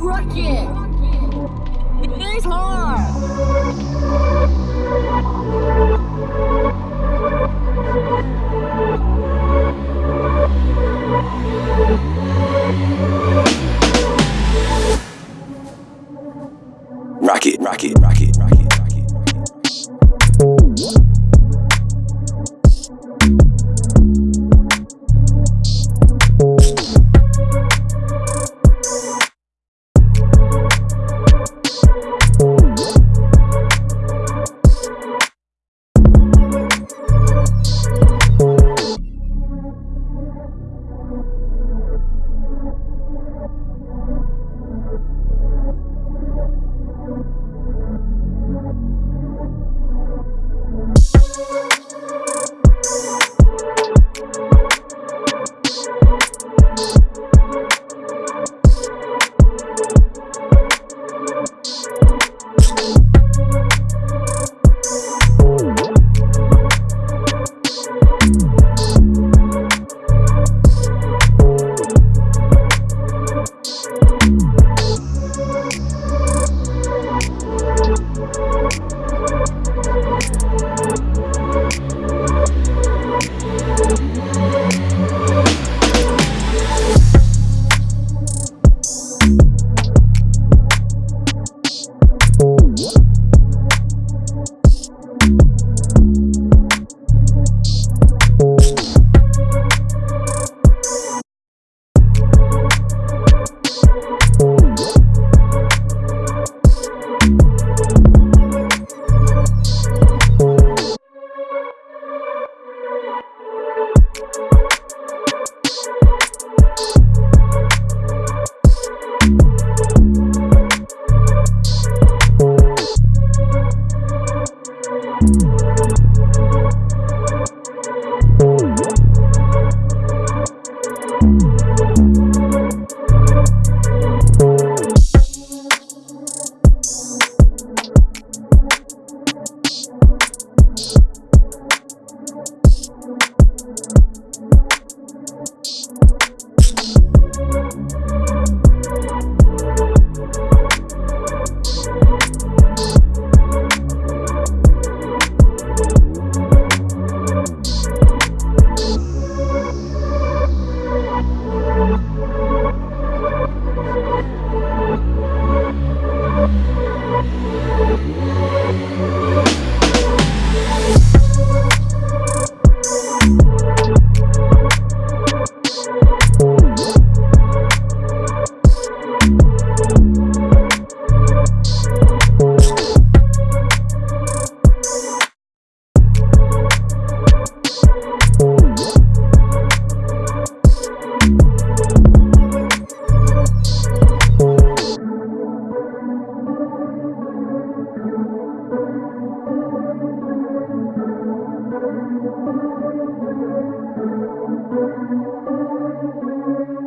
Rocket! It's rocket, rocket, rocket, rocket,